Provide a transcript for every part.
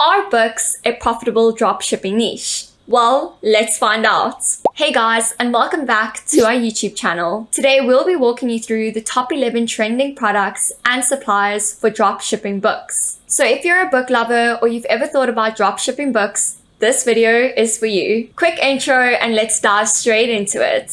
Are books a profitable dropshipping niche? Well, let's find out. Hey guys, and welcome back to our YouTube channel. Today we'll be walking you through the top 11 trending products and suppliers for dropshipping books. So if you're a book lover or you've ever thought about dropshipping books, this video is for you. Quick intro and let's dive straight into it.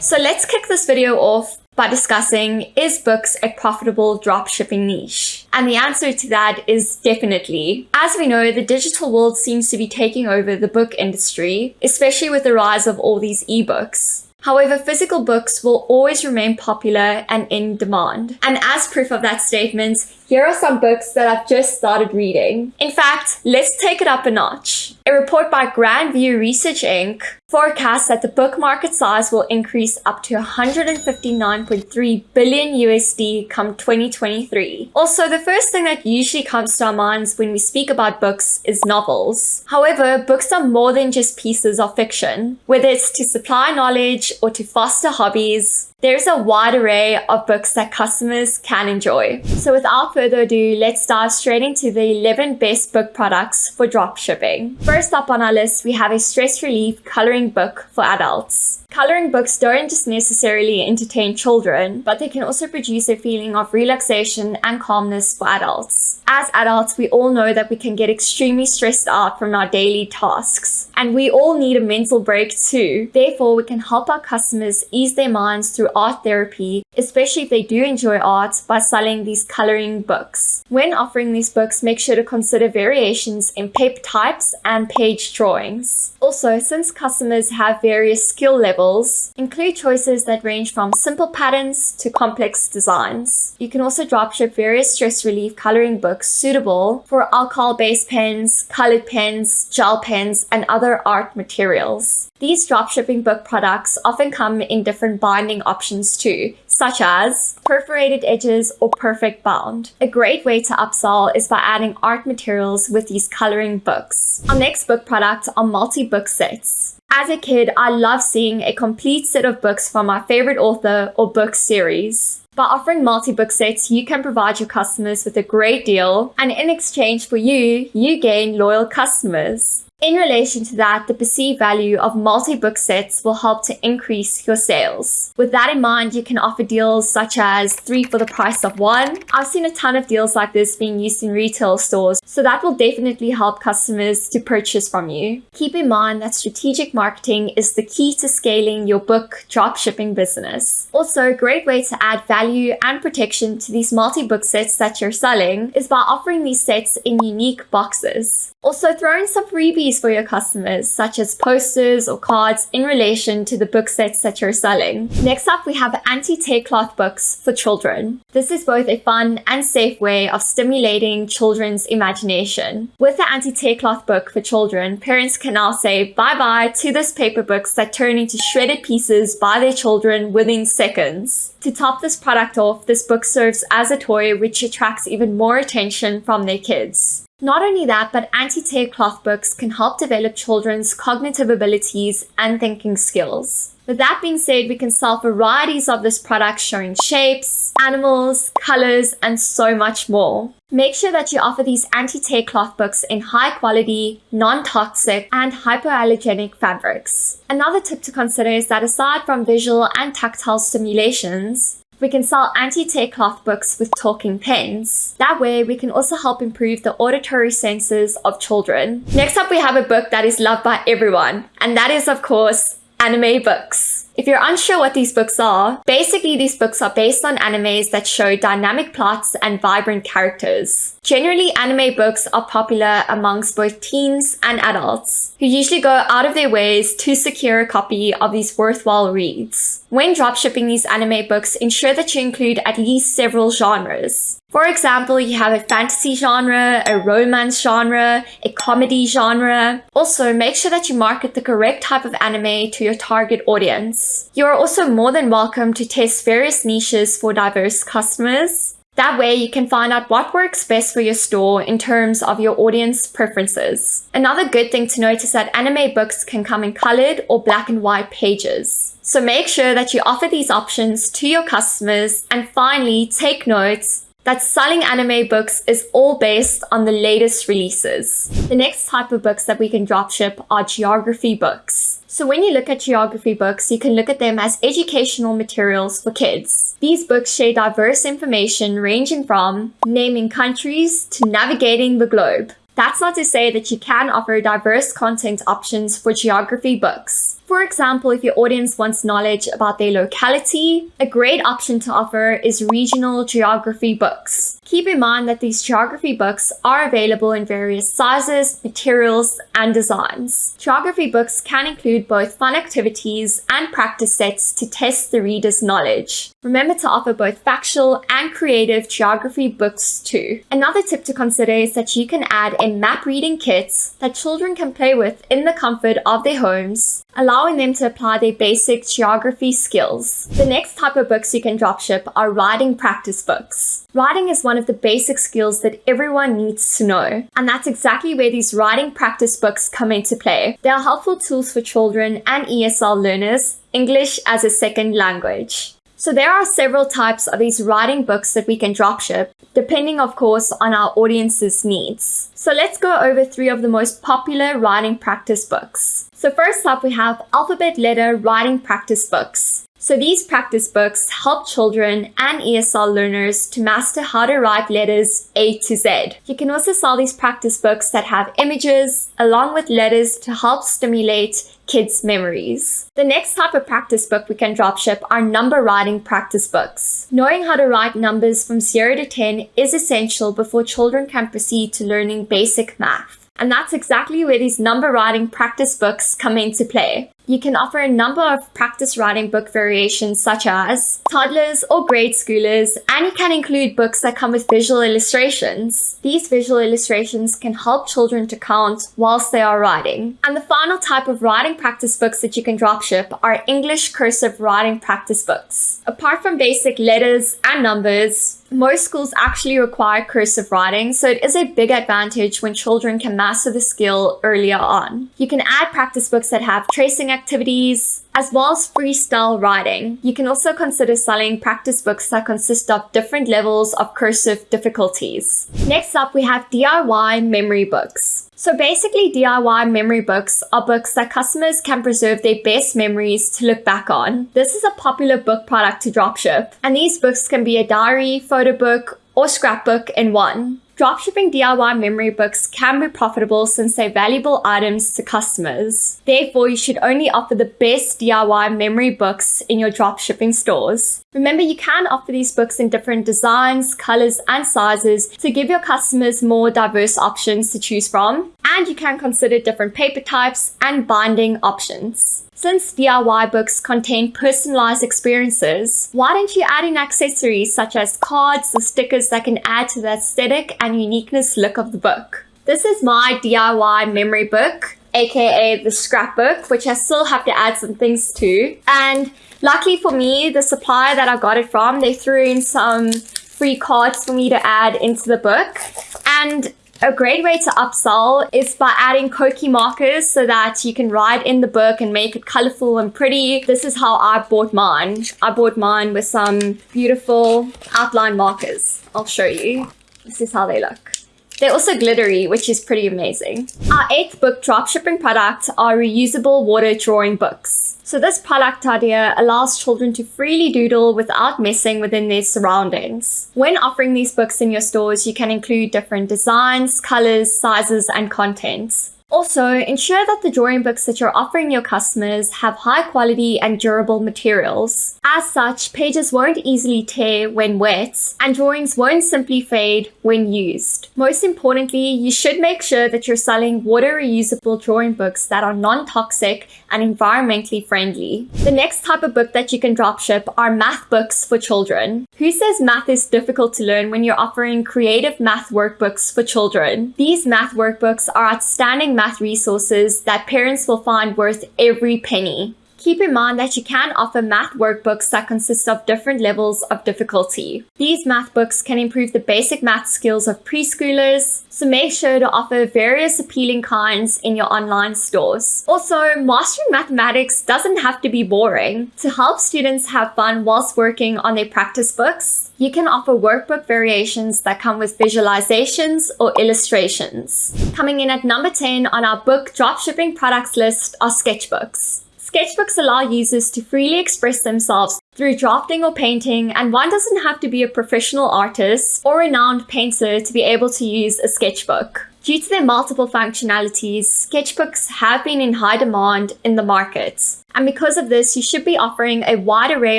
So let's kick this video off by discussing is books a profitable dropshipping niche? And the answer to that is definitely. As we know, the digital world seems to be taking over the book industry, especially with the rise of all these ebooks. However, physical books will always remain popular and in demand. And as proof of that statement, here are some books that I've just started reading. In fact, let's take it up a notch. A report by Grand View Research Inc. forecasts that the book market size will increase up to 159.3 billion USD come 2023. Also, the first thing that usually comes to our minds when we speak about books is novels. However, books are more than just pieces of fiction. Whether it's to supply knowledge or to foster hobbies, there's a wide array of books that customers can enjoy. So without further ado, let's dive straight into the 11 best book products for dropshipping. First up on our list, we have a stress relief coloring book for adults. Coloring books don't just necessarily entertain children, but they can also produce a feeling of relaxation and calmness for adults. As adults, we all know that we can get extremely stressed out from our daily tasks, and we all need a mental break too. Therefore, we can help our customers ease their minds through art therapy, especially if they do enjoy art, by selling these coloring books. When offering these books, make sure to consider variations in paper types and page drawings. Also, since customers have various skill levels, levels include choices that range from simple patterns to complex designs. You can also dropship various stress relief coloring books suitable for alcohol-based pens, colored pens, gel pens, and other art materials. These dropshipping book products often come in different binding options too, such as perforated edges or perfect bound. A great way to upsell is by adding art materials with these coloring books. Our next book product are multi-book sets. As a kid, I loved seeing a complete set of books from my favorite author or book series. By offering multi-book sets, you can provide your customers with a great deal, and in exchange for you, you gain loyal customers. In relation to that, the perceived value of multi-book sets will help to increase your sales. With that in mind, you can offer deals such as three for the price of one. I've seen a ton of deals like this being used in retail stores, so that will definitely help customers to purchase from you. Keep in mind that strategic marketing is the key to scaling your book dropshipping business. Also, a great way to add value and protection to these multi-book sets that you're selling is by offering these sets in unique boxes. Also, throw in some freebies for your customers, such as posters or cards in relation to the book sets that you're selling. Next up, we have anti-tear cloth books for children. This is both a fun and safe way of stimulating children's imagination. With the anti-tear cloth book for children, parents can now say bye-bye to those paper books that turn into shredded pieces by their children within seconds. To top this product off, this book serves as a toy which attracts even more attention from their kids. Not only that, but anti-tear cloth books can help develop children's cognitive abilities and thinking skills. With that being said, we can sell varieties of this product showing shapes, animals, colors, and so much more. Make sure that you offer these anti-tear cloth books in high quality, non-toxic, and hypoallergenic fabrics. Another tip to consider is that aside from visual and tactile stimulations, we can sell anti-tear cloth books with talking pens. That way, we can also help improve the auditory senses of children. Next up, we have a book that is loved by everyone, and that is, of course, anime books. If you're unsure what these books are, basically these books are based on animes that show dynamic plots and vibrant characters. Generally, anime books are popular amongst both teens and adults, who usually go out of their ways to secure a copy of these worthwhile reads. When dropshipping these anime books, ensure that you include at least several genres. For example, you have a fantasy genre, a romance genre, a comedy genre. Also, make sure that you market the correct type of anime to your target audience. You are also more than welcome to test various niches for diverse customers. That way you can find out what works best for your store in terms of your audience preferences. Another good thing to note is that anime books can come in colored or black and white pages. So make sure that you offer these options to your customers and finally take notes that selling anime books is all based on the latest releases. The next type of books that we can dropship are geography books. So when you look at geography books, you can look at them as educational materials for kids. These books share diverse information ranging from naming countries to navigating the globe. That's not to say that you can offer diverse content options for geography books. For example, if your audience wants knowledge about their locality, a great option to offer is regional geography books. Keep in mind that these geography books are available in various sizes, materials, and designs. Geography books can include both fun activities and practice sets to test the reader's knowledge. Remember to offer both factual and creative geography books too. Another tip to consider is that you can add in map reading kits that children can play with in the comfort of their homes, allowing them to apply their basic geography skills. The next type of books you can dropship are writing practice books. Writing is one of the basic skills that everyone needs to know, and that's exactly where these writing practice books come into play. They are helpful tools for children and ESL learners, English as a second language. So there are several types of these writing books that we can dropship, depending of course on our audience's needs. So let's go over three of the most popular writing practice books. So first up we have alphabet letter writing practice books. So these practice books help children and ESL learners to master how to write letters A to Z. You can also sell these practice books that have images along with letters to help stimulate kids' memories. The next type of practice book we can dropship are number writing practice books. Knowing how to write numbers from 0 to 10 is essential before children can proceed to learning basic math. And that's exactly where these number writing practice books come into play. You can offer a number of practice writing book variations such as toddlers or grade schoolers, and you can include books that come with visual illustrations. These visual illustrations can help children to count whilst they are writing. And the final type of writing practice books that you can dropship are English cursive writing practice books. Apart from basic letters and numbers, most schools actually require cursive writing, so it is a big advantage when children can master the skill earlier on. You can add practice books that have tracing activities, as well as freestyle writing. You can also consider selling practice books that consist of different levels of cursive difficulties. Next up, we have DIY memory books. So basically DIY memory books are books that customers can preserve their best memories to look back on. This is a popular book product to dropship, and these books can be a diary, photo book, or scrapbook in one. Dropshipping DIY memory books can be profitable since they're valuable items to customers. Therefore, you should only offer the best DIY memory books in your dropshipping stores. Remember, you can offer these books in different designs, colors, and sizes to give your customers more diverse options to choose from. And you can consider different paper types and binding options. Since DIY books contain personalized experiences, why don't you add in accessories such as cards or stickers that can add to the aesthetic and uniqueness look of the book? This is my DIY memory book, aka the scrapbook, which I still have to add some things to. And luckily for me, the supplier that I got it from, they threw in some free cards for me to add into the book. And a great way to upsell is by adding Koki markers so that you can write in the book and make it colorful and pretty. This is how I bought mine. I bought mine with some beautiful outline markers. I'll show you. This is how they look. They're also glittery, which is pretty amazing. Our eighth book dropshipping product are reusable water drawing books. So this product idea allows children to freely doodle without messing within their surroundings. When offering these books in your stores, you can include different designs, colors, sizes, and contents. Also, ensure that the drawing books that you're offering your customers have high quality and durable materials. As such, pages won't easily tear when wet, and drawings won't simply fade when used. Most importantly, you should make sure that you're selling water reusable drawing books that are non-toxic and environmentally friendly. The next type of book that you can dropship are math books for children. Who says math is difficult to learn when you're offering creative math workbooks for children? These math workbooks are outstanding math resources that parents will find worth every penny. Keep in mind that you can offer math workbooks that consist of different levels of difficulty. These math books can improve the basic math skills of preschoolers, so make sure to offer various appealing kinds in your online stores. Also, mastering mathematics doesn't have to be boring. To help students have fun whilst working on their practice books, you can offer workbook variations that come with visualizations or illustrations. Coming in at number 10 on our book dropshipping products list are sketchbooks. Sketchbooks allow users to freely express themselves through drafting or painting, and one doesn't have to be a professional artist or renowned painter to be able to use a sketchbook. Due to their multiple functionalities, sketchbooks have been in high demand in the markets. And because of this, you should be offering a wide array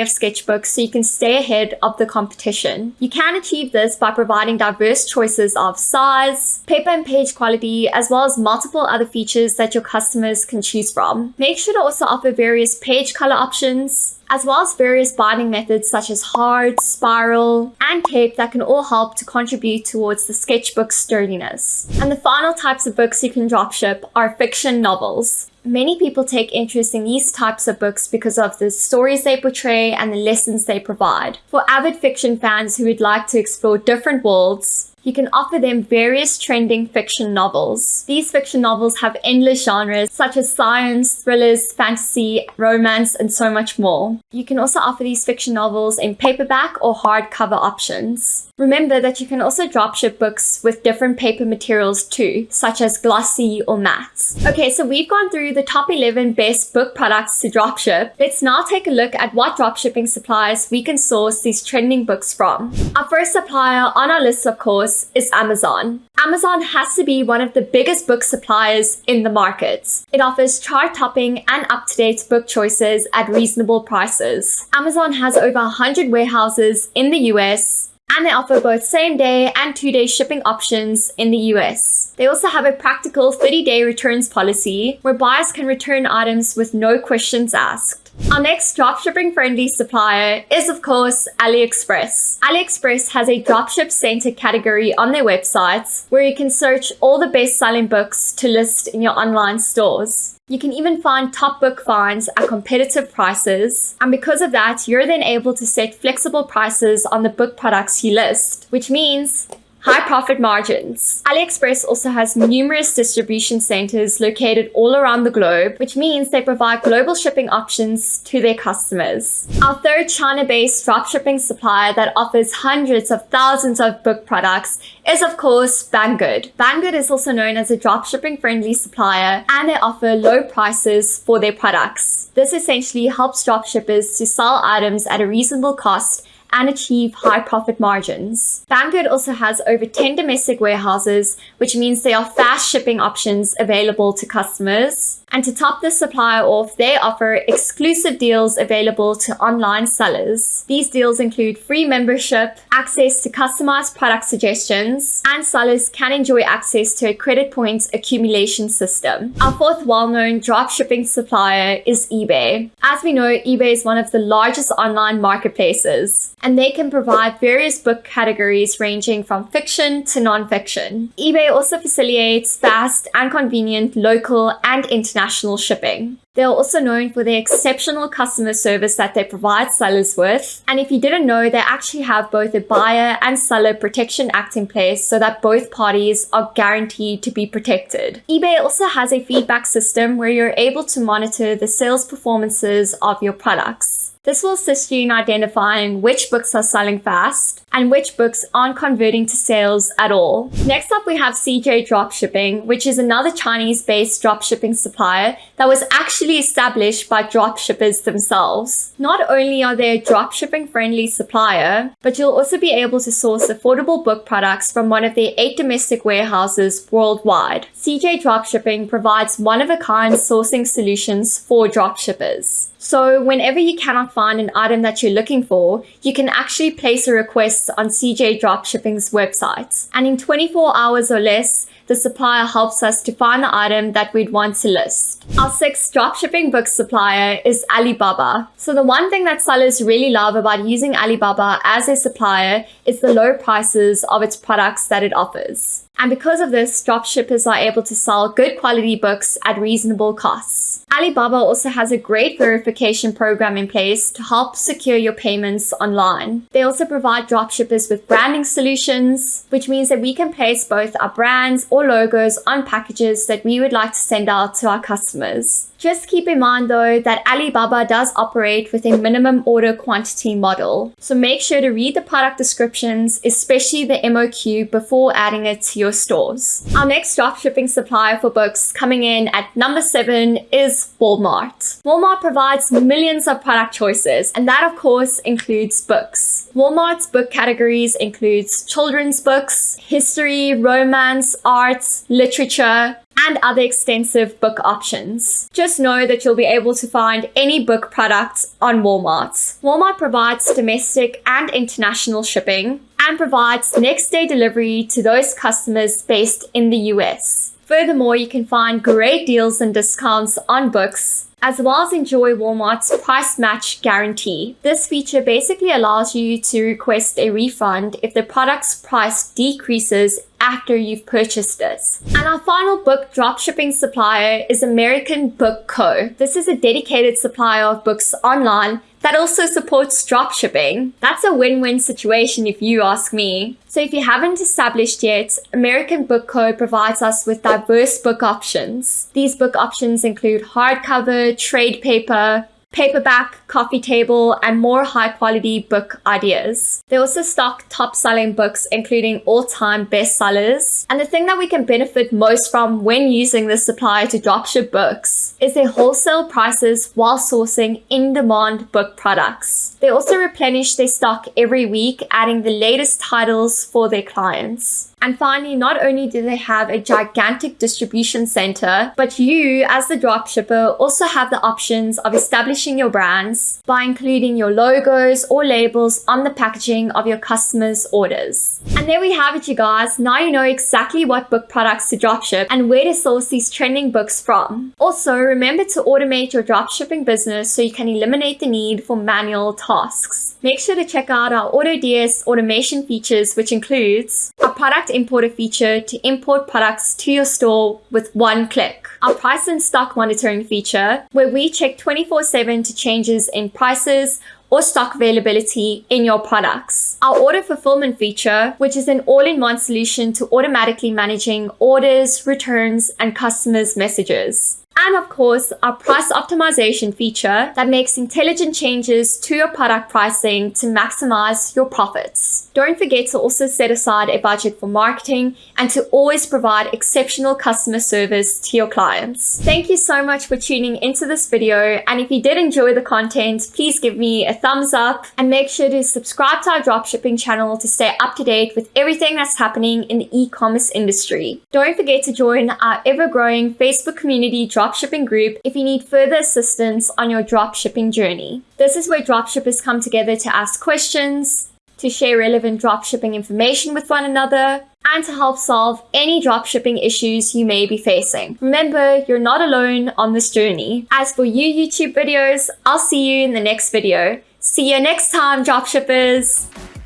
of sketchbooks so you can stay ahead of the competition. You can achieve this by providing diverse choices of size, paper and page quality, as well as multiple other features that your customers can choose from. Make sure to also offer various page color options, as well as various binding methods such as hard, spiral, and tape that can all help to contribute towards the sketchbook's sturdiness. And the final types of books you can dropship are fiction novels. Many people take interest in these types of books because of the stories they portray and the lessons they provide. For avid fiction fans who would like to explore different worlds, you can offer them various trending fiction novels. These fiction novels have endless genres such as science, thrillers, fantasy, romance, and so much more. You can also offer these fiction novels in paperback or hardcover options. Remember that you can also dropship books with different paper materials too, such as glossy or matte. Okay, so we've gone through the top 11 best book products to dropship. Let's now take a look at what dropshipping suppliers we can source these trending books from. Our first supplier on our list, of course, is Amazon. Amazon has to be one of the biggest book suppliers in the market. It offers chart-topping and up-to-date book choices at reasonable prices. Amazon has over 100 warehouses in the US, and they offer both same day and two day shipping options in the US. They also have a practical 30 day returns policy where buyers can return items with no questions asked. Our next dropshipping friendly supplier is of course AliExpress. AliExpress has a dropship center category on their website where you can search all the best selling books to list in your online stores. You can even find top book finds at competitive prices. And because of that, you're then able to set flexible prices on the book products you list, which means High profit margins. AliExpress also has numerous distribution centers located all around the globe, which means they provide global shipping options to their customers. Our third China-based dropshipping supplier that offers hundreds of thousands of book products is of course Banggood. Banggood is also known as a dropshipping friendly supplier and they offer low prices for their products. This essentially helps dropshippers to sell items at a reasonable cost and achieve high profit margins. Banggood also has over 10 domestic warehouses, which means there are fast shipping options available to customers. And to top the supplier off, they offer exclusive deals available to online sellers. These deals include free membership, access to customized product suggestions, and sellers can enjoy access to a credit points accumulation system. Our fourth well-known dropshipping supplier is eBay. As we know, eBay is one of the largest online marketplaces, and they can provide various book categories ranging from fiction to non-fiction. eBay also facilitates fast and convenient local and international shipping. They are also known for their exceptional customer service that they provide sellers with. And if you didn't know, they actually have both a buyer and seller protection act in place so that both parties are guaranteed to be protected. eBay also has a feedback system where you're able to monitor the sales performances of your products. This will assist you in identifying which books are selling fast and which books aren't converting to sales at all. Next up, we have CJ Dropshipping, which is another Chinese-based dropshipping supplier that was actually established by dropshippers themselves. Not only are they a dropshipping friendly supplier, but you'll also be able to source affordable book products from one of their eight domestic warehouses worldwide. CJ Dropshipping provides one-of-a-kind sourcing solutions for dropshippers. So whenever you cannot find an item that you're looking for, you can actually place a request on CJ Dropshipping's website. And in 24 hours or less, the supplier helps us to find the item that we'd want to list. Our sixth dropshipping book supplier is Alibaba. So the one thing that sellers really love about using Alibaba as a supplier is the low prices of its products that it offers. And because of this, dropshippers are able to sell good quality books at reasonable costs. Alibaba also has a great verification program in place to help secure your payments online. They also provide dropshippers with branding solutions, which means that we can place both our brands or logos on packages that we would like to send out to our customers. Just keep in mind though that Alibaba does operate with a minimum order quantity model. So make sure to read the product descriptions, especially the MOQ before adding it to your stores. Our next dropshipping supplier for books coming in at number seven is Walmart. Walmart provides millions of product choices and that of course includes books. Walmart's book categories includes children's books, history, romance, arts, literature, and other extensive book options. Just know that you'll be able to find any book products on Walmart. Walmart provides domestic and international shipping and provides next day delivery to those customers based in the US. Furthermore, you can find great deals and discounts on books as well as enjoy Walmart's price match guarantee. This feature basically allows you to request a refund if the product's price decreases after you've purchased it. And our final book dropshipping supplier is American Book Co. This is a dedicated supplier of books online that also supports dropshipping. That's a win-win situation if you ask me. So if you haven't established yet, American Book Co provides us with diverse book options. These book options include hardcover, trade paper, paperback, coffee table, and more high quality book ideas. They also stock top selling books, including all time bestsellers. And the thing that we can benefit most from when using this supplier to dropship books is their wholesale prices while sourcing in demand book products. They also replenish their stock every week, adding the latest titles for their clients. And finally, not only do they have a gigantic distribution center, but you as the dropshipper also have the options of establishing your brands by including your logos or labels on the packaging of your customers' orders. And there we have it, you guys. Now you know exactly what book products to dropship and where to source these trending books from. Also, remember to automate your dropshipping business so you can eliminate the need for manual tasks. Make sure to check out our AutoDS automation features, which includes a product importer feature to import products to your store with one click. Our price and stock monitoring feature, where we check 24-7 to changes in prices or stock availability in your products. Our order fulfillment feature, which is an all-in-one solution to automatically managing orders, returns, and customers' messages. And of course, our price optimization feature that makes intelligent changes to your product pricing to maximize your profits. Don't forget to also set aside a budget for marketing and to always provide exceptional customer service to your clients. Thank you so much for tuning into this video. And if you did enjoy the content, please give me a thumbs up and make sure to subscribe to our dropshipping channel to stay up to date with everything that's happening in the e-commerce industry. Don't forget to join our ever-growing Facebook community drop dropshipping group if you need further assistance on your dropshipping journey. This is where dropshippers come together to ask questions, to share relevant dropshipping information with one another, and to help solve any dropshipping issues you may be facing. Remember, you're not alone on this journey. As for you YouTube videos, I'll see you in the next video. See you next time, dropshippers!